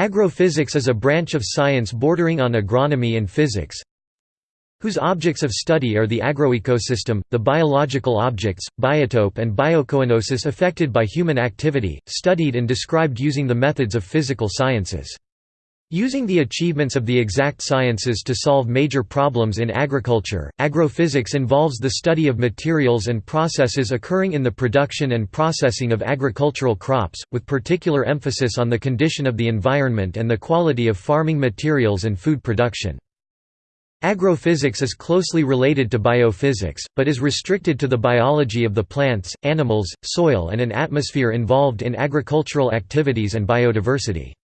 Agrophysics is a branch of science bordering on agronomy and physics, whose objects of study are the agroecosystem, the biological objects, biotope and biocoenosis affected by human activity, studied and described using the methods of physical sciences. Using the achievements of the exact sciences to solve major problems in agriculture, agrophysics involves the study of materials and processes occurring in the production and processing of agricultural crops, with particular emphasis on the condition of the environment and the quality of farming materials and food production. Agrophysics is closely related to biophysics, but is restricted to the biology of the plants, animals, soil and an atmosphere involved in agricultural activities and biodiversity.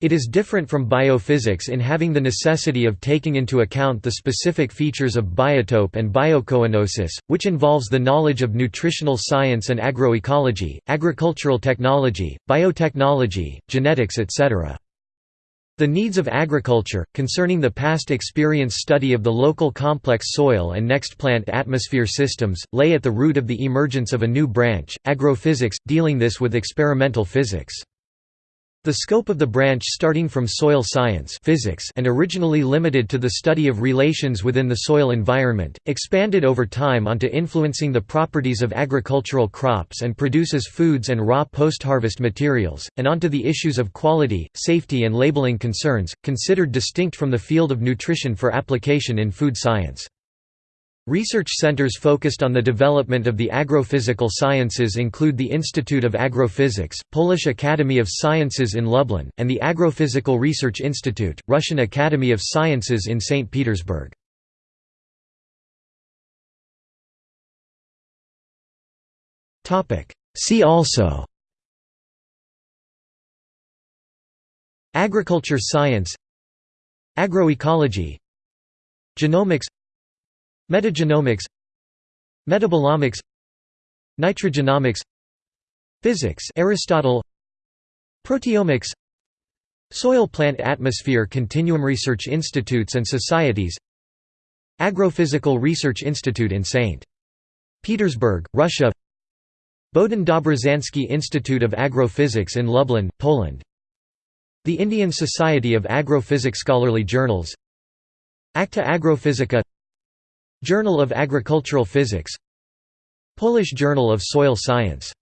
It is different from biophysics in having the necessity of taking into account the specific features of biotope and biocoenosis, which involves the knowledge of nutritional science and agroecology, agricultural technology, biotechnology, genetics etc. The needs of agriculture, concerning the past experience study of the local complex soil and next plant atmosphere systems, lay at the root of the emergence of a new branch, agrophysics, dealing this with experimental physics. The scope of the branch starting from soil science physics and originally limited to the study of relations within the soil environment, expanded over time onto influencing the properties of agricultural crops and produces foods and raw post-harvest materials, and onto the issues of quality, safety and labeling concerns, considered distinct from the field of nutrition for application in food science. Research centers focused on the development of the agrophysical sciences include the Institute of Agrophysics, Polish Academy of Sciences in Lublin, and the Agrophysical Research Institute, Russian Academy of Sciences in St. Petersburg. See also Agriculture science Agroecology Genomics Metagenomics Metabolomics Nutrigenomics Physics Aristotle Proteomics Soil Plant Atmosphere Continuum Research Institutes and Societies Agrophysical Research Institute in St. Petersburg, Russia Bohdan Dobrzański Institute of Agrophysics in Lublin, Poland The Indian Society of Agrophysics Scholarly Journals Acta Agrophysica Journal of Agricultural Physics Polish Journal of Soil Science